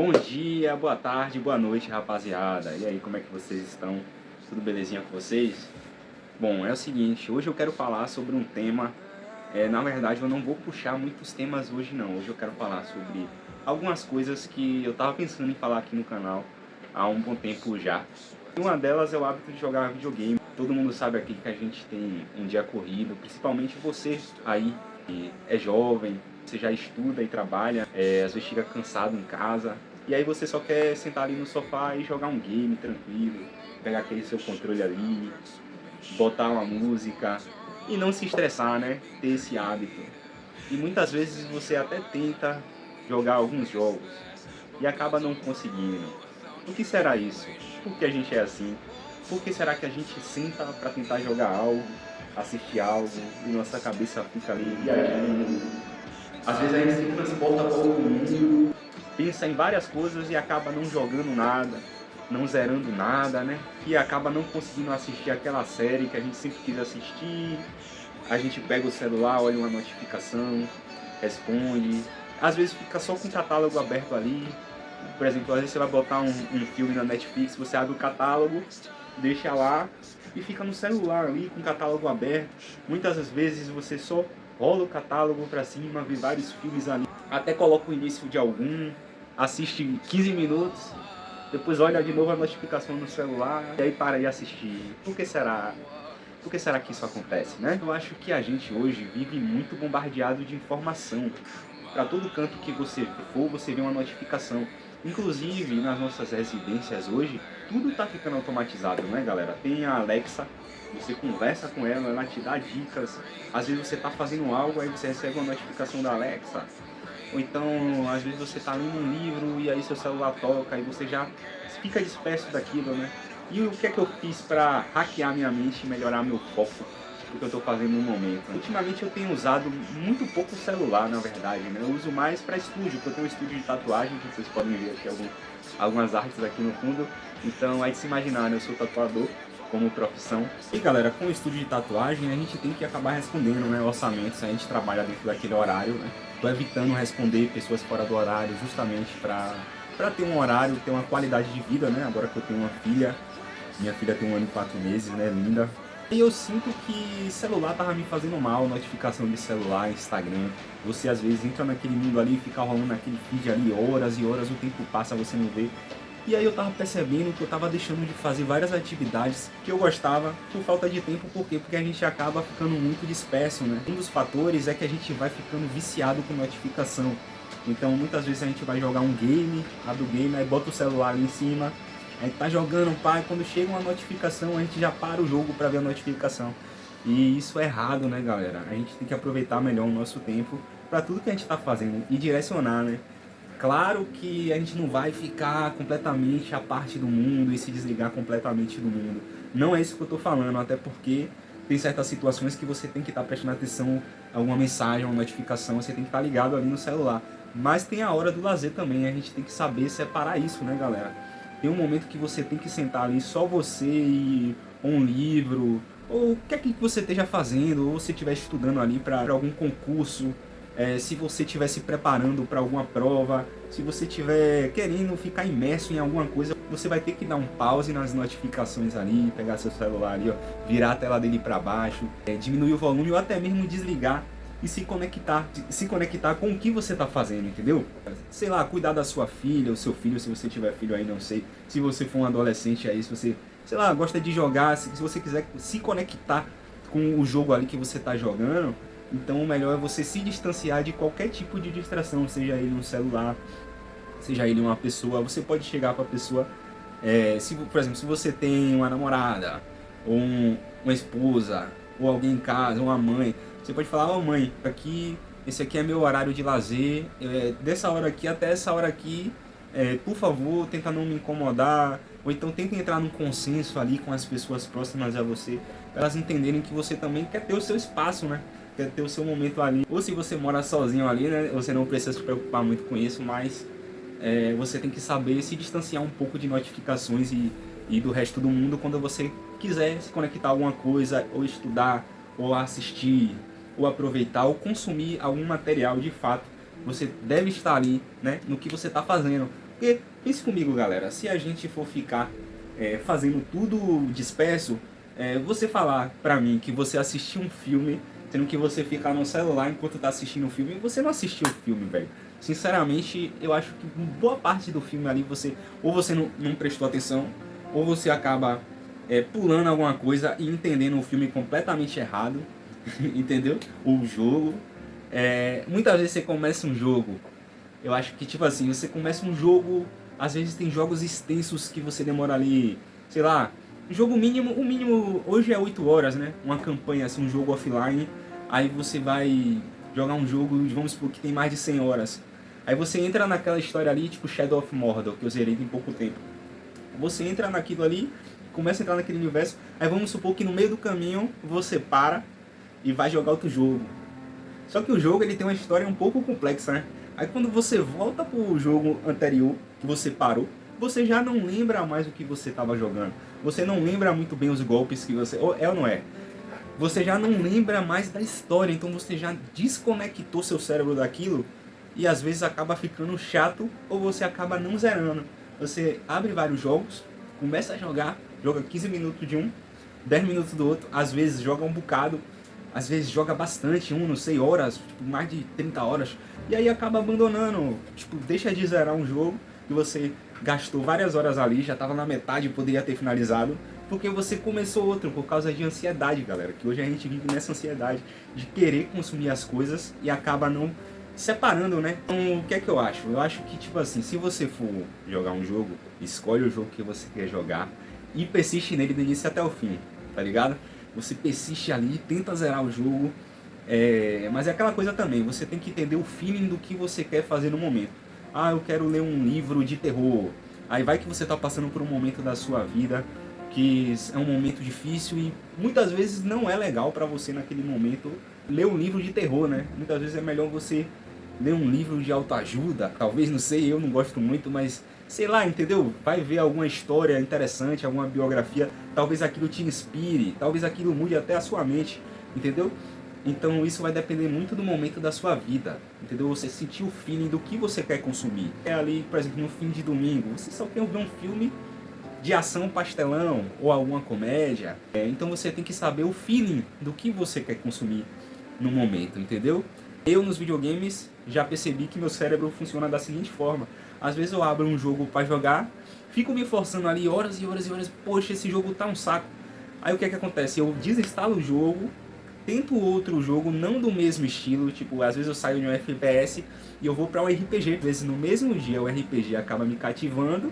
Bom dia, boa tarde, boa noite, rapaziada. E aí, como é que vocês estão? Tudo belezinha com vocês? Bom, é o seguinte, hoje eu quero falar sobre um tema... É, na verdade, eu não vou puxar muitos temas hoje, não. Hoje eu quero falar sobre algumas coisas que eu tava pensando em falar aqui no canal há um bom tempo já. Uma delas é o hábito de jogar videogame. Todo mundo sabe aqui que a gente tem um dia corrido, principalmente você aí que é jovem, você já estuda e trabalha, é, às vezes fica cansado em casa, e aí você só quer sentar ali no sofá e jogar um game tranquilo, pegar aquele seu controle ali, botar uma música e não se estressar, né? Ter esse hábito. E muitas vezes você até tenta jogar alguns jogos e acaba não conseguindo. O que será isso? Por que a gente é assim? Por que será que a gente senta para tentar jogar algo, assistir algo e nossa cabeça fica ali viajando? Às vezes a gente se transporta para outro mundo, pensa em várias coisas e acaba não jogando nada, não zerando nada, né? E acaba não conseguindo assistir aquela série que a gente sempre quis assistir. A gente pega o celular, olha uma notificação, responde. Às vezes fica só com o catálogo aberto ali, por exemplo, às vezes você vai botar um, um filme na Netflix, você abre o catálogo, deixa lá e fica no celular ali com o catálogo aberto. Muitas vezes você só rola o catálogo pra cima, vê vários filmes ali, até coloca o início de algum, assiste 15 minutos, depois olha de novo a notificação no celular e aí para de assistir. Por que será? Por que será que isso acontece, né? Eu acho que a gente hoje vive muito bombardeado de informação. Para todo canto que você for, você vê uma notificação. Inclusive, nas nossas residências hoje, tudo está ficando automatizado, né, galera? Tem a Alexa, você conversa com ela, ela te dá dicas. Às vezes você está fazendo algo, aí você recebe uma notificação da Alexa. Ou então, às vezes você está lendo um livro e aí seu celular toca e você já fica disperso daquilo, né? E o que é que eu fiz para hackear minha mente e melhorar meu foco? o que eu estou fazendo no momento. Ultimamente eu tenho usado muito pouco celular, na verdade, né? Eu uso mais para estúdio, porque eu tenho um estúdio de tatuagem, que vocês podem ver aqui algum, algumas artes aqui no fundo. Então, aí de se imaginar, né? Eu sou tatuador como profissão. E galera, com o estúdio de tatuagem, a gente tem que acabar respondendo né, orçamentos, a gente trabalha dentro daquele horário, né? Tô evitando responder pessoas fora do horário justamente para ter um horário, ter uma qualidade de vida, né? Agora que eu tenho uma filha, minha filha tem um ano e quatro meses, né? Linda, e eu sinto que celular tava me fazendo mal, notificação de celular, Instagram. Você às vezes entra naquele mundo ali, fica rolando naquele feed ali horas e horas, o tempo passa, você não vê. E aí eu tava percebendo que eu tava deixando de fazer várias atividades que eu gostava por falta de tempo, por quê? Porque a gente acaba ficando muito disperso, né? Um dos fatores é que a gente vai ficando viciado com notificação. Então muitas vezes a gente vai jogar um game, abre o game, aí bota o celular ali em cima, a gente tá jogando, pai, quando chega uma notificação, a gente já para o jogo para ver a notificação. E isso é errado, né, galera? A gente tem que aproveitar melhor o nosso tempo para tudo que a gente está fazendo e direcionar, né? Claro que a gente não vai ficar completamente à parte do mundo e se desligar completamente do mundo. Não é isso que eu estou falando, até porque tem certas situações que você tem que estar tá prestando atenção a uma mensagem, uma notificação, você tem que estar tá ligado ali no celular. Mas tem a hora do lazer também, a gente tem que saber separar isso, né, galera? Tem um momento que você tem que sentar ali, só você e um livro, ou o que é que você esteja fazendo, ou se estiver estudando ali para algum concurso, é, se você estiver se preparando para alguma prova, se você estiver querendo ficar imerso em alguma coisa, você vai ter que dar um pause nas notificações ali, pegar seu celular ali, ó, virar a tela dele para baixo, é, diminuir o volume ou até mesmo desligar e se conectar, se conectar com o que você está fazendo, entendeu? Sei lá, cuidar da sua filha, o seu filho, se você tiver filho aí, não sei. Se você for um adolescente aí, se você, sei lá, gosta de jogar, se, se você quiser se conectar com o jogo ali que você está jogando, então o melhor é você se distanciar de qualquer tipo de distração, seja ele um celular, seja ele uma pessoa. Você pode chegar para a pessoa, é, se, por exemplo, se você tem uma namorada, ou um, uma esposa, ou alguém em casa, uma mãe, você pode falar, oh, mãe, aqui, esse aqui é meu horário de lazer, é, dessa hora aqui até essa hora aqui, é, por favor, tenta não me incomodar, ou então tenta entrar num consenso ali com as pessoas próximas a você, para elas entenderem que você também quer ter o seu espaço, né? Quer ter o seu momento ali. Ou se você mora sozinho ali, né? Você não precisa se preocupar muito com isso, mas é, você tem que saber se distanciar um pouco de notificações e, e do resto do mundo quando você quiser se conectar a alguma coisa, ou estudar, ou assistir ou aproveitar ou consumir algum material de fato, você deve estar ali né, no que você está fazendo. Porque, pense comigo galera, se a gente for ficar é, fazendo tudo disperso, é, você falar pra mim que você assistiu um filme, tendo que você ficar no celular enquanto tá assistindo o filme, você não assistiu o filme, velho. Sinceramente, eu acho que boa parte do filme ali, você ou você não, não prestou atenção, ou você acaba é, pulando alguma coisa e entendendo o filme completamente errado, entendeu? O jogo. É, muitas vezes você começa um jogo, eu acho que tipo assim, você começa um jogo, às vezes tem jogos extensos que você demora ali, sei lá, jogo mínimo, o mínimo hoje é 8 horas, né? Uma campanha, assim, um jogo offline, aí você vai jogar um jogo, vamos supor que tem mais de 100 horas. Aí você entra naquela história ali, tipo Shadow of Mordor, que eu zerei em pouco tempo. Você entra naquilo ali, começa a entrar naquele universo, aí vamos supor que no meio do caminho você para e vai jogar outro jogo. Só que o jogo ele tem uma história um pouco complexa, né? Aí quando você volta pro jogo anterior, que você parou, você já não lembra mais o que você estava jogando. Você não lembra muito bem os golpes que você... É ou não é? Você já não lembra mais da história, então você já desconectou seu cérebro daquilo e às vezes acaba ficando chato ou você acaba não zerando. Você abre vários jogos, começa a jogar, joga 15 minutos de um, 10 minutos do outro, às vezes joga um bocado, às vezes joga bastante, um, não sei, horas, tipo, mais de 30 horas, e aí acaba abandonando, tipo, deixa de zerar um jogo que você gastou várias horas ali, já estava na metade, poderia ter finalizado, porque você começou outro por causa de ansiedade, galera, que hoje a gente vive nessa ansiedade de querer consumir as coisas e acaba não separando, né? Então, o que é que eu acho? Eu acho que, tipo assim, se você for jogar um jogo, escolhe o jogo que você quer jogar e persiste nele do início até o fim, tá ligado? Você persiste ali, tenta zerar o jogo, é... mas é aquela coisa também, você tem que entender o feeling do que você quer fazer no momento. Ah, eu quero ler um livro de terror. Aí vai que você está passando por um momento da sua vida que é um momento difícil e muitas vezes não é legal para você naquele momento ler um livro de terror, né? Muitas vezes é melhor você ler um livro de autoajuda, talvez, não sei, eu não gosto muito, mas sei lá, entendeu? Vai ver alguma história interessante, alguma biografia, talvez aquilo te inspire, talvez aquilo mude até a sua mente, entendeu? Então isso vai depender muito do momento da sua vida, entendeu? Você sentir o feeling do que você quer consumir. É ali, por exemplo, no fim de domingo, você só quer ver um filme de ação pastelão ou alguma comédia. É, então você tem que saber o feeling do que você quer consumir no momento, entendeu? Eu nos videogames já percebi que meu cérebro funciona da seguinte forma. Às vezes eu abro um jogo para jogar, fico me forçando ali horas e horas e horas, poxa, esse jogo tá um saco. Aí o que é que acontece? Eu desinstalo o jogo, tento outro jogo não do mesmo estilo, tipo, às vezes eu saio de um FPS e eu vou para um RPG, às vezes no mesmo dia o RPG acaba me cativando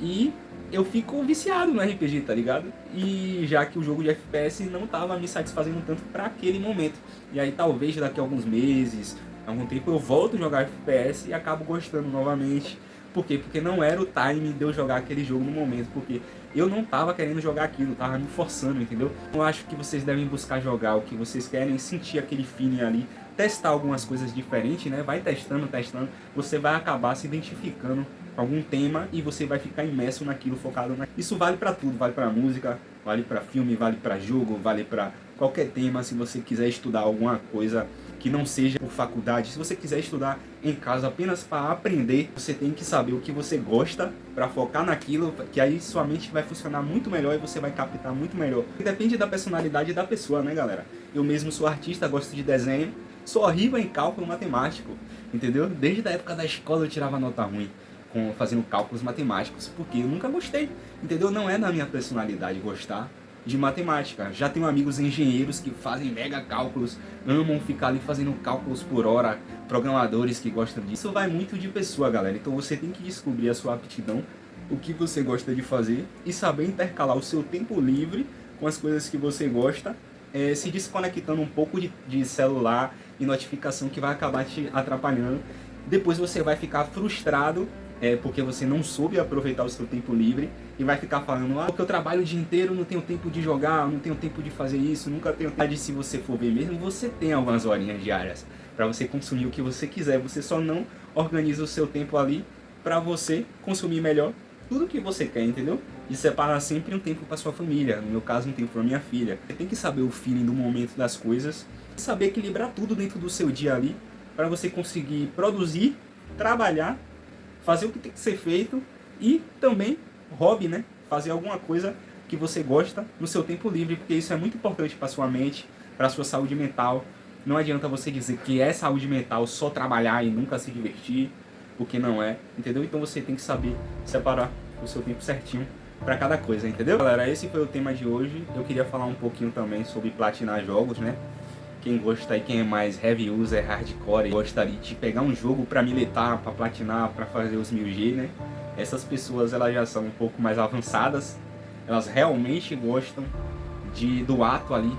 e eu fico viciado no RPG, tá ligado? E já que o jogo de FPS não tava me satisfazendo tanto para aquele momento. E aí talvez daqui a alguns meses, algum tempo eu volto a jogar FPS e acabo gostando novamente. Por quê? Porque não era o time de eu jogar aquele jogo no momento, porque eu não tava querendo jogar aquilo, tava me forçando, entendeu? Eu acho que vocês devem buscar jogar o que vocês querem, sentir aquele feeling ali, testar algumas coisas diferentes, né? Vai testando, testando, você vai acabar se identificando com algum tema e você vai ficar imerso naquilo, focado naquilo. Isso vale para tudo, vale para música, vale para filme, vale para jogo, vale para qualquer tema, se você quiser estudar alguma coisa que não seja por faculdade. Se você quiser estudar em casa apenas para aprender, você tem que saber o que você gosta para focar naquilo, que aí sua mente vai funcionar muito melhor e você vai captar muito melhor. Depende da personalidade da pessoa, né, galera? Eu mesmo sou artista, gosto de desenho, sou horrível em cálculo matemático, entendeu? Desde a época da escola eu tirava nota ruim com fazendo cálculos matemáticos, porque eu nunca gostei, entendeu? Não é na minha personalidade gostar de matemática. Já tenho amigos engenheiros que fazem mega cálculos, amam ficar ali fazendo cálculos por hora, programadores que gostam disso. Isso vai muito de pessoa, galera. Então você tem que descobrir a sua aptidão, o que você gosta de fazer e saber intercalar o seu tempo livre com as coisas que você gosta, é, se desconectando um pouco de, de celular e notificação que vai acabar te atrapalhando. Depois você vai ficar frustrado é, porque você não soube aproveitar o seu tempo livre e vai ficar falando, ah, porque eu trabalho o dia inteiro, não tenho tempo de jogar, não tenho tempo de fazer isso, nunca tenho tempo. Se você for ver mesmo, você tem algumas horinhas diárias para você consumir o que você quiser, você só não organiza o seu tempo ali para você consumir melhor tudo que você quer, entendeu? E separar sempre um tempo para sua família, no meu caso um tempo para minha filha. Você tem que saber o feeling do momento das coisas, saber equilibrar tudo dentro do seu dia ali, para você conseguir produzir, trabalhar fazer o que tem que ser feito e também hobby, né? Fazer alguma coisa que você gosta no seu tempo livre, porque isso é muito importante para sua mente, para sua saúde mental. Não adianta você dizer que é saúde mental só trabalhar e nunca se divertir, porque não é, entendeu? Então você tem que saber separar o seu tempo certinho para cada coisa, entendeu? Galera, esse foi o tema de hoje. Eu queria falar um pouquinho também sobre platinar jogos, né? Quem gosta aí, quem é mais heavy user, hardcore, gostaria de pegar um jogo para militar, para platinar, para fazer os 1000G, né? Essas pessoas elas já são um pouco mais avançadas, elas realmente gostam de, do ato ali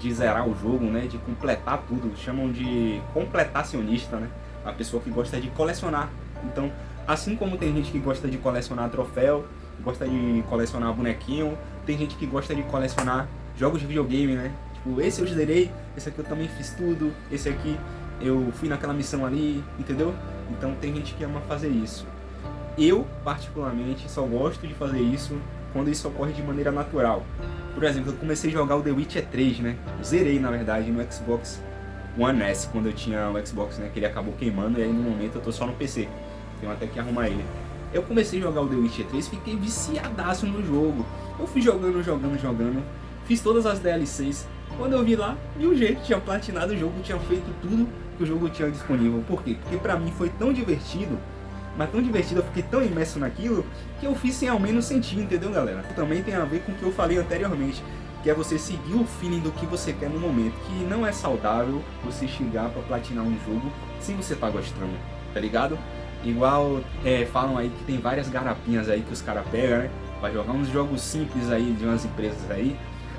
de zerar o jogo, né? De completar tudo, chamam de completacionista, né? A pessoa que gosta de colecionar. Então, assim como tem gente que gosta de colecionar troféu, gosta de colecionar bonequinho, tem gente que gosta de colecionar jogos de videogame, né? Tipo, esse eu zerei, esse aqui eu também fiz tudo, esse aqui eu fui naquela missão ali, entendeu? Então tem gente que ama fazer isso. Eu, particularmente, só gosto de fazer isso quando isso ocorre de maneira natural. Por exemplo, eu comecei a jogar o The Witcher 3, né? Zerei, na verdade, no Xbox One S, quando eu tinha o Xbox, né? Que ele acabou queimando e aí no momento eu tô só no PC. Tenho até que arrumar ele. Eu comecei a jogar o The Witcher 3, fiquei viciadaço no jogo. Eu fui jogando, jogando, jogando. Fiz todas as DLCs. Quando eu vi lá, de um jeito, tinha platinado o jogo, tinha feito tudo que o jogo tinha disponível. Por quê? Porque pra mim foi tão divertido, mas tão divertido, eu fiquei tão imerso naquilo, que eu fiz sem ao menos sentir, entendeu galera? Também tem a ver com o que eu falei anteriormente, que é você seguir o feeling do que você quer no momento, que não é saudável você chegar pra platinar um jogo sem você tá gostando, tá ligado? Igual é, falam aí que tem várias garapinhas aí que os caras pegam, né? Pra jogar uns jogos simples aí de umas empresas aí,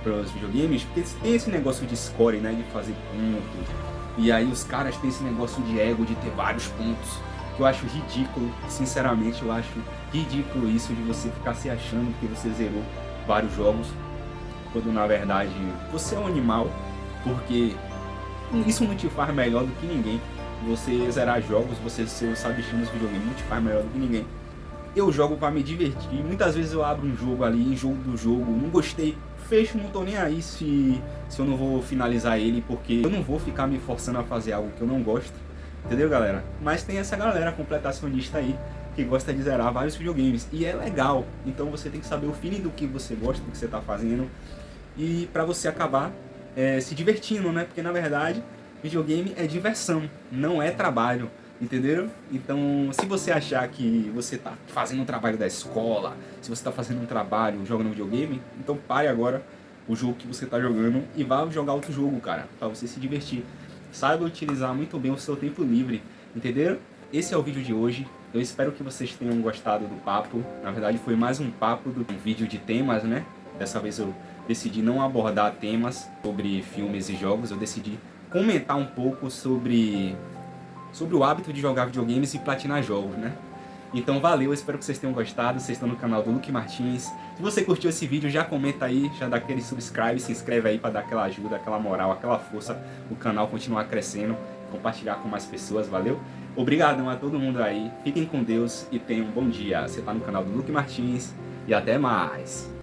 para os videogames, porque tem esse negócio de score, né? De fazer pontos. E aí os caras têm esse negócio de ego, de ter vários pontos. Que eu acho ridículo, sinceramente eu acho ridículo isso de você ficar se achando que você zerou vários jogos. Quando na verdade você é um animal, porque isso não te faz melhor do que ninguém você zerar jogos, você ser o sabichão dos videogames, não te faz melhor do que ninguém. Eu jogo para me divertir, muitas vezes eu abro um jogo ali, jogo do jogo, não gostei, fecho, não tô nem aí se, se eu não vou finalizar ele, porque eu não vou ficar me forçando a fazer algo que eu não gosto, entendeu galera? Mas tem essa galera completacionista aí, que gosta de zerar vários videogames, e é legal, então você tem que saber o feeling do que você gosta, do que você tá fazendo, e para você acabar é, se divertindo, né? Porque na verdade videogame é diversão, não é trabalho, entenderam? Então, se você achar que você está fazendo um trabalho da escola, se você está fazendo um trabalho jogando videogame, então pare agora o jogo que você está jogando e vá jogar outro jogo, cara, para você se divertir. Saiba utilizar muito bem o seu tempo livre, entenderam? Esse é o vídeo de hoje. Eu espero que vocês tenham gostado do papo. Na verdade, foi mais um papo do um vídeo de temas, né? Dessa vez eu decidi não abordar temas sobre filmes e jogos, eu decidi comentar um pouco sobre, sobre o hábito de jogar videogames e platinar jogos, né? Então valeu, espero que vocês tenham gostado, vocês estão no canal do Luke Martins. Se você curtiu esse vídeo, já comenta aí, já dá aquele subscribe, se inscreve aí para dar aquela ajuda, aquela moral, aquela força, o canal continuar crescendo, compartilhar com mais pessoas, valeu? Obrigadão a todo mundo aí, fiquem com Deus e tenham um bom dia. Você está no canal do Luke Martins e até mais!